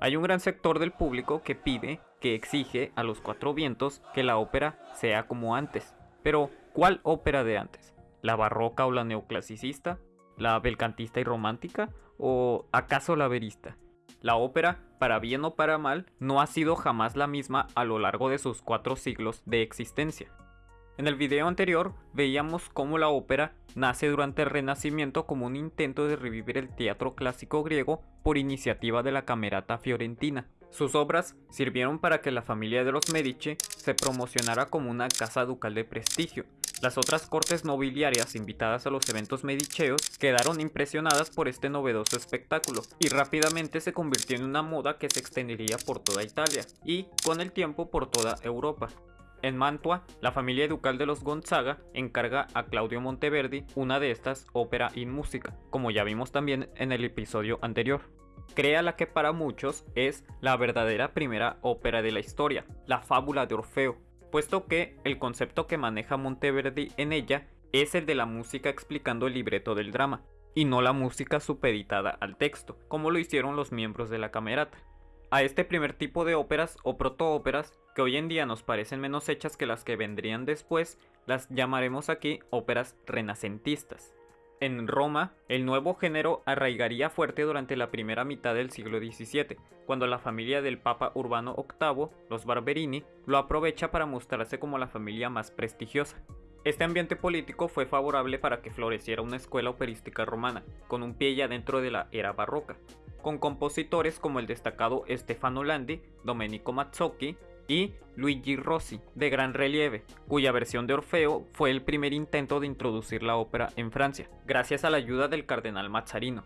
Hay un gran sector del público que pide, que exige a los cuatro vientos que la ópera sea como antes. Pero, ¿cuál ópera de antes? ¿La barroca o la neoclasicista? ¿La belcantista y romántica? ¿O acaso la verista? La ópera, para bien o para mal, no ha sido jamás la misma a lo largo de sus cuatro siglos de existencia. En el video anterior veíamos cómo la ópera nace durante el Renacimiento como un intento de revivir el teatro clásico griego por iniciativa de la Camerata Fiorentina. Sus obras sirvieron para que la familia de los Medici se promocionara como una casa ducal de prestigio. Las otras cortes nobiliarias invitadas a los eventos medicheos quedaron impresionadas por este novedoso espectáculo y rápidamente se convirtió en una moda que se extendería por toda Italia y, con el tiempo, por toda Europa. En Mantua, la familia ducal de los Gonzaga encarga a Claudio Monteverdi una de estas ópera in música, como ya vimos también en el episodio anterior. Crea la que para muchos es la verdadera primera ópera de la historia, la fábula de Orfeo, puesto que el concepto que maneja Monteverdi en ella es el de la música explicando el libreto del drama, y no la música supeditada al texto, como lo hicieron los miembros de la camerata. A este primer tipo de óperas o protoóperas, que hoy en día nos parecen menos hechas que las que vendrían después, las llamaremos aquí óperas renacentistas. En Roma, el nuevo género arraigaría fuerte durante la primera mitad del siglo XVII, cuando la familia del Papa Urbano VIII, los Barberini, lo aprovecha para mostrarse como la familia más prestigiosa. Este ambiente político fue favorable para que floreciera una escuela operística romana, con un pie ya dentro de la era barroca, con compositores como el destacado Stefano Landi, Domenico Mazzocchi y Luigi Rossi, de gran relieve, cuya versión de Orfeo fue el primer intento de introducir la ópera en Francia, gracias a la ayuda del cardenal Mazzarino.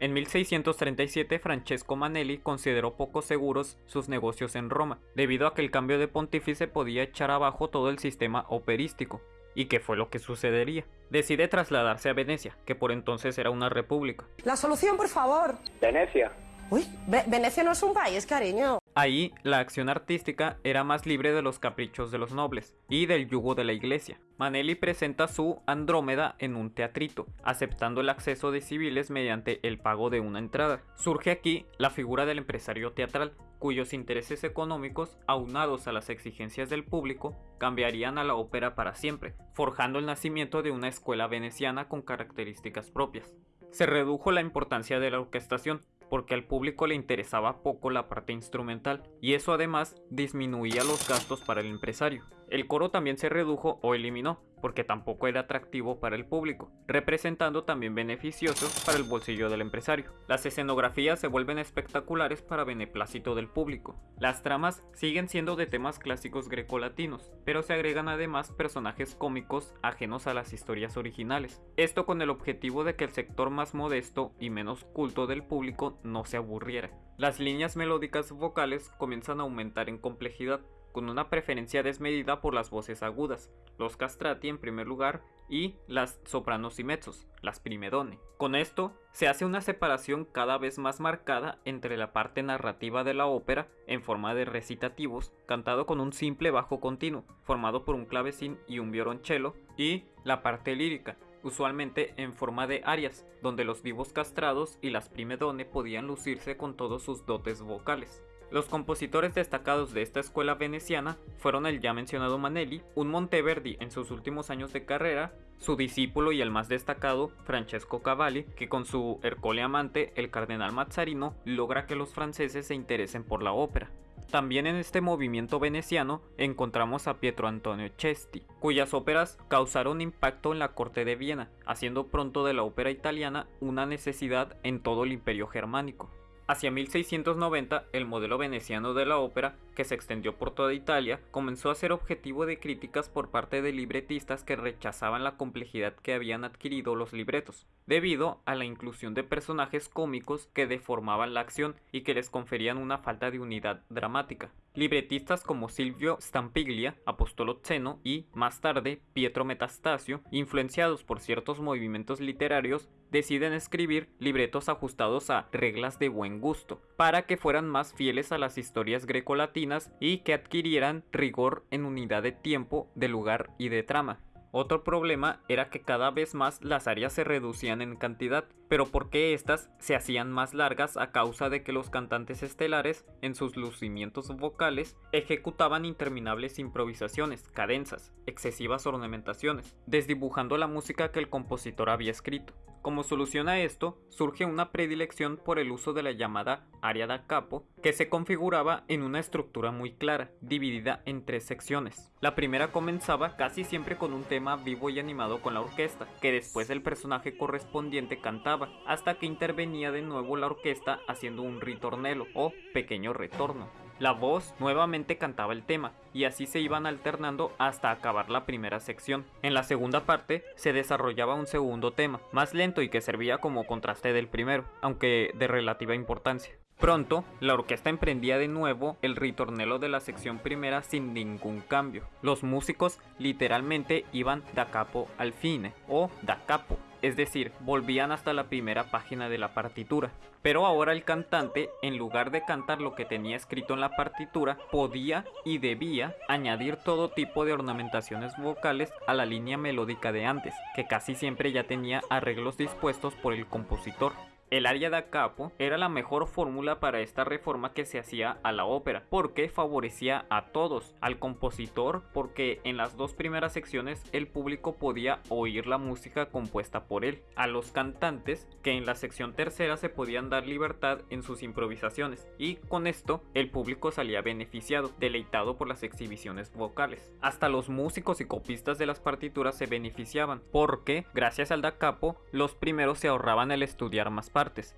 En 1637 Francesco Manelli consideró poco seguros sus negocios en Roma, debido a que el cambio de pontífice podía echar abajo todo el sistema operístico, ¿Y qué fue lo que sucedería? Decide trasladarse a Venecia, que por entonces era una república. La solución, por favor. Venecia. Uy, Venecia no es un país, cariño. Ahí la acción artística era más libre de los caprichos de los nobles y del yugo de la iglesia. Manelli presenta su Andrómeda en un teatrito, aceptando el acceso de civiles mediante el pago de una entrada. Surge aquí la figura del empresario teatral, cuyos intereses económicos, aunados a las exigencias del público, cambiarían a la ópera para siempre, forjando el nacimiento de una escuela veneciana con características propias. Se redujo la importancia de la orquestación, porque al público le interesaba poco la parte instrumental y eso además disminuía los gastos para el empresario. El coro también se redujo o eliminó porque tampoco era atractivo para el público, representando también beneficiosos para el bolsillo del empresario. Las escenografías se vuelven espectaculares para beneplácito del público. Las tramas siguen siendo de temas clásicos grecolatinos, pero se agregan además personajes cómicos ajenos a las historias originales. Esto con el objetivo de que el sector más modesto y menos culto del público no se aburriera. Las líneas melódicas vocales comienzan a aumentar en complejidad, con una preferencia desmedida por las voces agudas, los castrati en primer lugar y las sopranos y mezzos, las primedone. Con esto se hace una separación cada vez más marcada entre la parte narrativa de la ópera en forma de recitativos, cantado con un simple bajo continuo, formado por un clavecín y un violonchelo, y la parte lírica, usualmente en forma de arias, donde los vivos castrados y las primedone podían lucirse con todos sus dotes vocales. Los compositores destacados de esta escuela veneciana fueron el ya mencionado Manelli, un Monteverdi en sus últimos años de carrera, su discípulo y el más destacado, Francesco Cavalli, que con su Ercole amante, el cardenal Mazzarino, logra que los franceses se interesen por la ópera. También en este movimiento veneciano encontramos a Pietro Antonio Cesti, cuyas óperas causaron impacto en la corte de Viena, haciendo pronto de la ópera italiana una necesidad en todo el imperio germánico. Hacia 1690, el modelo veneciano de la ópera, que se extendió por toda Italia, comenzó a ser objetivo de críticas por parte de libretistas que rechazaban la complejidad que habían adquirido los libretos, debido a la inclusión de personajes cómicos que deformaban la acción y que les conferían una falta de unidad dramática. Libretistas como Silvio Stampiglia, Apostolo Zeno y, más tarde, Pietro Metastasio, influenciados por ciertos movimientos literarios, deciden escribir libretos ajustados a reglas de buen gusto, para que fueran más fieles a las historias grecolatinas y que adquirieran rigor en unidad de tiempo, de lugar y de trama. Otro problema era que cada vez más las áreas se reducían en cantidad, pero porque éstas se hacían más largas a causa de que los cantantes estelares, en sus lucimientos vocales, ejecutaban interminables improvisaciones, cadenzas, excesivas ornamentaciones, desdibujando la música que el compositor había escrito. Como solución a esto, surge una predilección por el uso de la llamada área da capo, que se configuraba en una estructura muy clara, dividida en tres secciones. La primera comenzaba casi siempre con un tema vivo y animado con la orquesta, que después el personaje correspondiente cantaba, hasta que intervenía de nuevo la orquesta haciendo un ritornelo o pequeño retorno. La voz nuevamente cantaba el tema, y así se iban alternando hasta acabar la primera sección. En la segunda parte se desarrollaba un segundo tema, más lento y que servía como contraste del primero, aunque de relativa importancia. Pronto, la orquesta emprendía de nuevo el ritornelo de la sección primera sin ningún cambio. Los músicos literalmente iban da capo al fine o da capo, es decir, volvían hasta la primera página de la partitura. Pero ahora el cantante, en lugar de cantar lo que tenía escrito en la partitura, podía y debía añadir todo tipo de ornamentaciones vocales a la línea melódica de antes, que casi siempre ya tenía arreglos dispuestos por el compositor. El aria da capo era la mejor fórmula para esta reforma que se hacía a la ópera, porque favorecía a todos, al compositor, porque en las dos primeras secciones el público podía oír la música compuesta por él, a los cantantes, que en la sección tercera se podían dar libertad en sus improvisaciones, y con esto el público salía beneficiado, deleitado por las exhibiciones vocales. Hasta los músicos y copistas de las partituras se beneficiaban, porque gracias al da capo, los primeros se ahorraban el estudiar más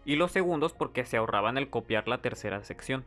y los segundos porque se ahorraban el copiar la tercera sección.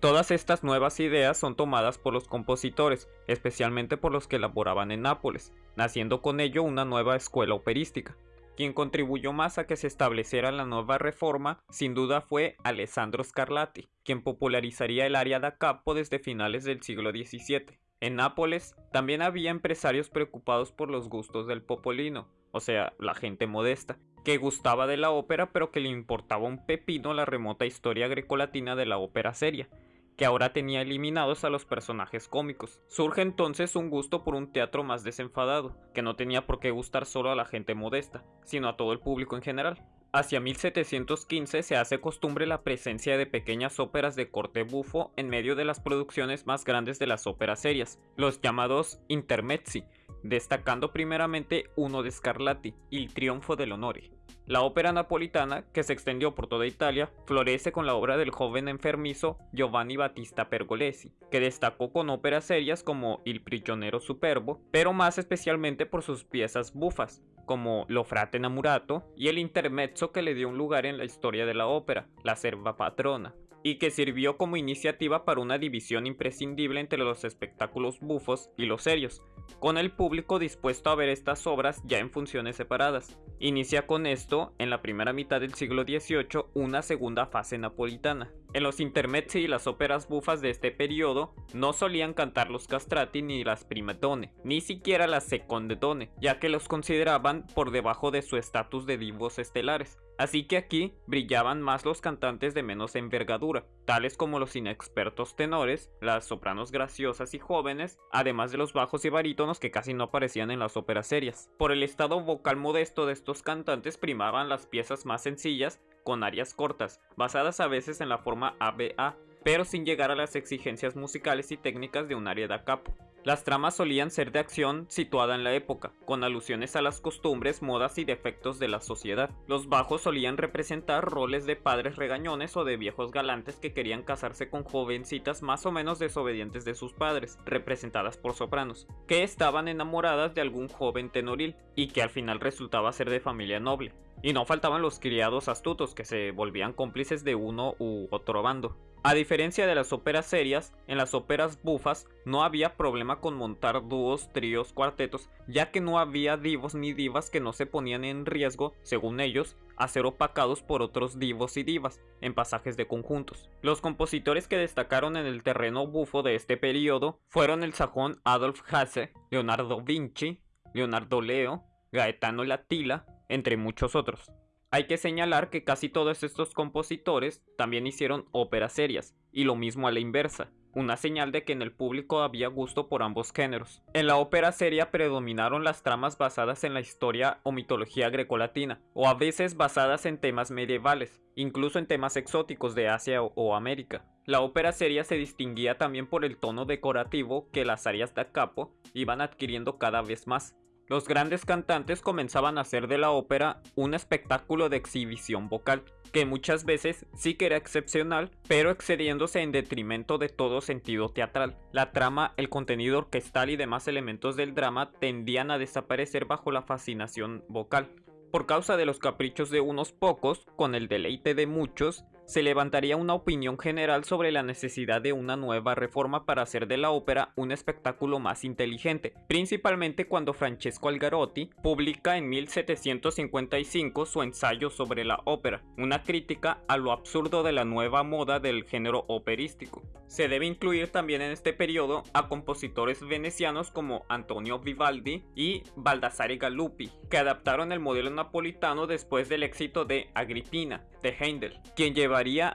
Todas estas nuevas ideas son tomadas por los compositores, especialmente por los que elaboraban en Nápoles, naciendo con ello una nueva escuela operística. Quien contribuyó más a que se estableciera la nueva reforma, sin duda fue Alessandro Scarlatti, quien popularizaría el área da capo desde finales del siglo XVII. En Nápoles también había empresarios preocupados por los gustos del popolino, o sea, la gente modesta, que gustaba de la ópera pero que le importaba un pepino la remota historia grecolatina de la ópera seria, que ahora tenía eliminados a los personajes cómicos. Surge entonces un gusto por un teatro más desenfadado, que no tenía por qué gustar solo a la gente modesta, sino a todo el público en general. Hacia 1715 se hace costumbre la presencia de pequeñas óperas de corte bufo en medio de las producciones más grandes de las óperas serias, los llamados intermezzi, destacando primeramente uno de Scarlatti, Il Triunfo del Honore. La ópera napolitana, que se extendió por toda Italia, florece con la obra del joven enfermizo Giovanni Battista Pergolesi, que destacó con óperas serias como Il prigioniero superbo, pero más especialmente por sus piezas bufas, como Lo frate Namurato y el intermezzo que le dio un lugar en la historia de la ópera, La serva patrona, y que sirvió como iniciativa para una división imprescindible entre los espectáculos bufos y los serios, con el público dispuesto a ver estas obras ya en funciones separadas. Inicia con esto, en la primera mitad del siglo XVIII, una segunda fase napolitana. En los intermezzi y las óperas bufas de este periodo no solían cantar los castrati ni las primadone, ni siquiera las secondedone, ya que los consideraban por debajo de su estatus de divos estelares. Así que aquí brillaban más los cantantes de menos envergadura, tales como los inexpertos tenores, las sopranos graciosas y jóvenes, además de los bajos y barítonos que casi no aparecían en las óperas serias. Por el estado vocal modesto de estos cantantes primaban las piezas más sencillas con arias cortas, basadas a veces en la forma ABA, pero sin llegar a las exigencias musicales y técnicas de un aria da capo. Las tramas solían ser de acción situada en la época, con alusiones a las costumbres, modas y defectos de la sociedad. Los bajos solían representar roles de padres regañones o de viejos galantes que querían casarse con jovencitas más o menos desobedientes de sus padres, representadas por sopranos, que estaban enamoradas de algún joven tenoril y que al final resultaba ser de familia noble. Y no faltaban los criados astutos que se volvían cómplices de uno u otro bando. A diferencia de las óperas serias, en las óperas bufas no había problema con montar dúos, tríos, cuartetos, ya que no había divos ni divas que no se ponían en riesgo, según ellos, a ser opacados por otros divos y divas en pasajes de conjuntos. Los compositores que destacaron en el terreno bufo de este periodo fueron el sajón Adolf Hasse, Leonardo Vinci, Leonardo Leo, Gaetano Latila, entre muchos otros. Hay que señalar que casi todos estos compositores también hicieron óperas serias, y lo mismo a la inversa. una señal de que en el público había gusto por ambos géneros. En la ópera seria predominaron las tramas basadas en la historia o mitología grecolatina, o a veces basadas en temas medievales, incluso en temas exóticos de Asia o América. La ópera seria se distinguía también por el tono decorativo que las arias da capo iban adquiriendo cada vez más. Los grandes cantantes comenzaban a hacer de la ópera un espectáculo de exhibición vocal, que muchas veces sí que era excepcional, pero excediéndose en detrimento de todo sentido teatral. La trama, el contenido orquestal y demás elementos del drama tendían a desaparecer bajo la fascinación vocal. Por causa de los caprichos de unos pocos, con el deleite de muchos, se levantaría una opinión general sobre la necesidad de una nueva reforma para hacer de la ópera un espectáculo más inteligente, principalmente cuando Francesco Algarotti publica en 1755 su ensayo sobre la ópera, una crítica a lo absurdo de la nueva moda del género operístico. Se debe incluir también en este periodo a compositores venecianos como Antonio Vivaldi y Baldassare Galuppi, que adaptaron el modelo napolitano después del éxito de Agripina, de Heindel, quien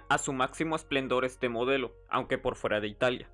a su máximo esplendor este modelo, aunque por fuera de Italia.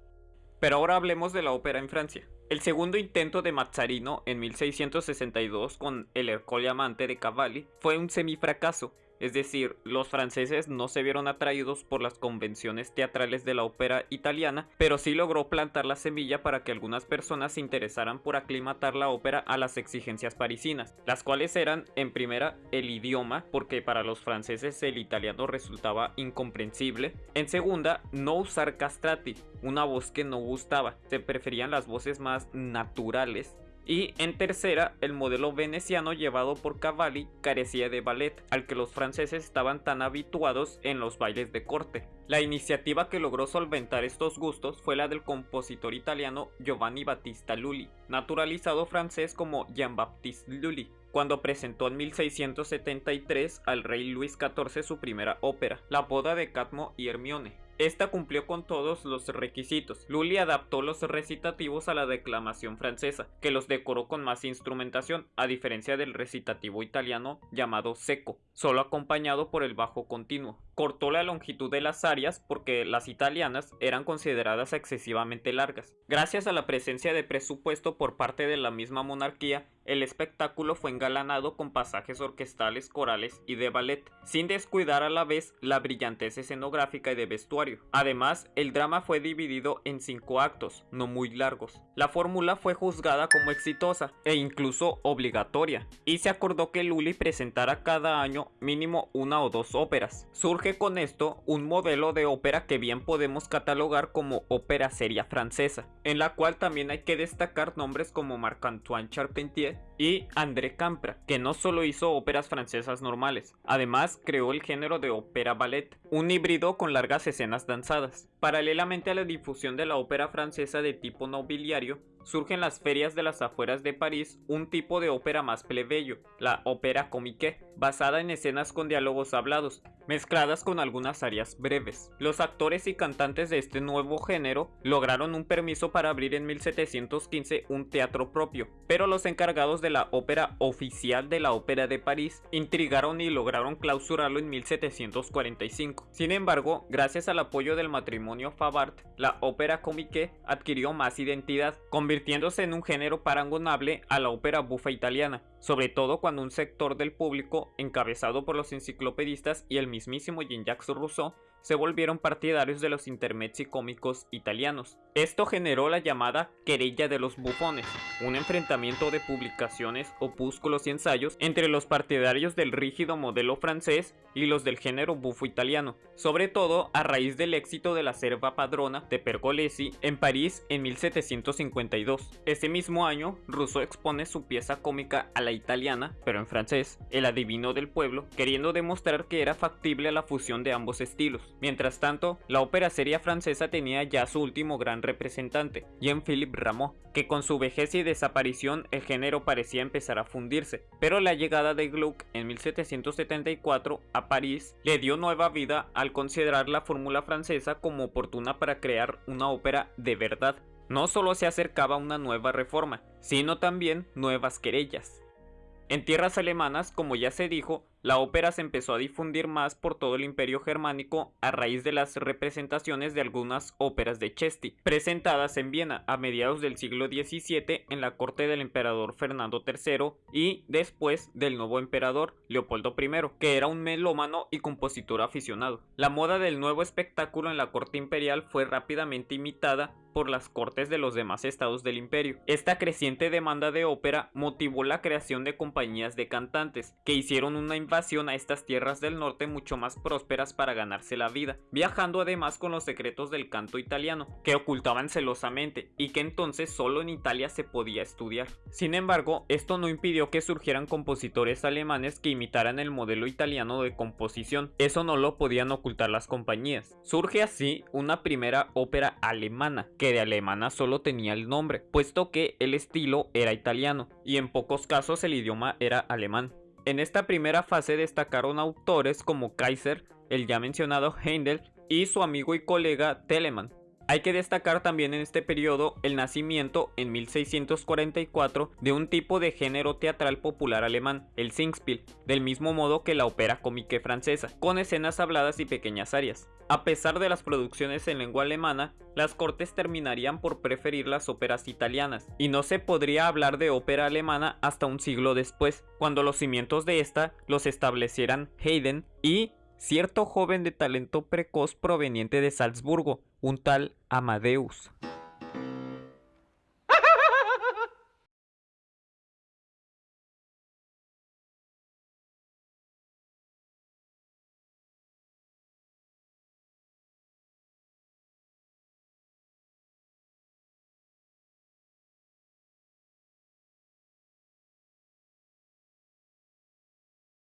Pero ahora hablemos de la ópera en Francia. El segundo intento de Mazzarino en 1662 con El Ercole Amante de Cavalli fue un semifracaso, es decir, los franceses no se vieron atraídos por las convenciones teatrales de la ópera italiana, pero sí logró plantar la semilla para que algunas personas se interesaran por aclimatar la ópera a las exigencias parisinas, las cuales eran, en primera, el idioma, porque para los franceses el italiano resultaba incomprensible, en segunda, no usar castrati, una voz que no gustaba, se preferían las voces más naturales y en tercera, el modelo veneciano llevado por Cavalli carecía de ballet, al que los franceses estaban tan habituados en los bailes de corte. La iniciativa que logró solventar estos gustos fue la del compositor italiano Giovanni Battista Lully, naturalizado francés como Jean-Baptiste Lully, cuando presentó en 1673 al rey Luis XIV su primera ópera, La boda de Cadmo y Hermione, esta cumplió con todos los requisitos. Lully adaptó los recitativos a la declamación francesa, que los decoró con más instrumentación, a diferencia del recitativo italiano llamado seco, solo acompañado por el bajo continuo. Cortó la longitud de las arias porque las italianas eran consideradas excesivamente largas. Gracias a la presencia de presupuesto por parte de la misma monarquía, el espectáculo fue engalanado con pasajes orquestales, corales y de ballet, sin descuidar a la vez la brillantez escenográfica y de vestuario. Además, el drama fue dividido en cinco actos, no muy largos. La fórmula fue juzgada como exitosa e incluso obligatoria, y se acordó que Lully presentara cada año mínimo una o dos óperas. Surge con esto un modelo de ópera que bien podemos catalogar como ópera seria francesa, en la cual también hay que destacar nombres como Marc-Antoine Charpentier, y André Campra, que no solo hizo óperas francesas normales, además creó el género de ópera ballet, un híbrido con largas escenas danzadas. Paralelamente a la difusión de la ópera francesa de tipo nobiliario, surge en las ferias de las afueras de París un tipo de ópera más plebeyo, la ópera comique, basada en escenas con diálogos hablados, mezcladas con algunas áreas breves. Los actores y cantantes de este nuevo género lograron un permiso para abrir en 1715 un teatro propio, pero los encargados de la ópera oficial de la Ópera de París intrigaron y lograron clausurarlo en 1745. Sin embargo, gracias al apoyo del matrimonio Favart, la ópera comique adquirió más identidad, convirtiéndose en un género parangonable a la ópera bufa italiana, sobre todo cuando un sector del público, encabezado por los enciclopedistas y el mismísimo Jean-Jacques Rousseau, se volvieron partidarios de los intermezzi cómicos italianos. Esto generó la llamada querella de los bufones, un enfrentamiento de publicaciones, opúsculos y ensayos entre los partidarios del rígido modelo francés y los del género bufo italiano, sobre todo a raíz del éxito de la serva padrona de Pergolesi en París en 1752. Ese mismo año, Rousseau expone su pieza cómica a la italiana, pero en francés, El adivino del pueblo, queriendo demostrar que era factible la fusión de ambos estilos. Mientras tanto, la ópera seria francesa tenía ya su último gran representante, Jean-Philippe Rameau, que con su vejez y desaparición el género parecía empezar a fundirse, pero la llegada de Gluck en 1774 a París le dio nueva vida al considerar la fórmula francesa como oportuna para crear una ópera de verdad. No solo se acercaba una nueva reforma, sino también nuevas querellas. En tierras alemanas, como ya se dijo, la ópera se empezó a difundir más por todo el imperio germánico a raíz de las representaciones de algunas óperas de Chesti, presentadas en Viena a mediados del siglo XVII en la corte del emperador Fernando III y después del nuevo emperador Leopoldo I, que era un melómano y compositor aficionado. La moda del nuevo espectáculo en la corte imperial fue rápidamente imitada por las cortes de los demás estados del imperio. Esta creciente demanda de ópera motivó la creación de compañías de cantantes, que hicieron una invasión a estas tierras del norte mucho más prósperas para ganarse la vida, viajando además con los secretos del canto italiano, que ocultaban celosamente y que entonces solo en Italia se podía estudiar. Sin embargo, esto no impidió que surgieran compositores alemanes que imitaran el modelo italiano de composición, eso no lo podían ocultar las compañías. Surge así una primera ópera alemana, que de alemana solo tenía el nombre, puesto que el estilo era italiano y en pocos casos el idioma era alemán. En esta primera fase destacaron autores como Kaiser, el ya mencionado Händel y su amigo y colega Telemann. Hay que destacar también en este periodo el nacimiento en 1644 de un tipo de género teatral popular alemán, el Singspiel, del mismo modo que la ópera cómica francesa, con escenas habladas y pequeñas arias. A pesar de las producciones en lengua alemana, las cortes terminarían por preferir las óperas italianas, y no se podría hablar de ópera alemana hasta un siglo después, cuando los cimientos de esta los establecieran Haydn y cierto joven de talento precoz proveniente de Salzburgo, un tal Amadeus.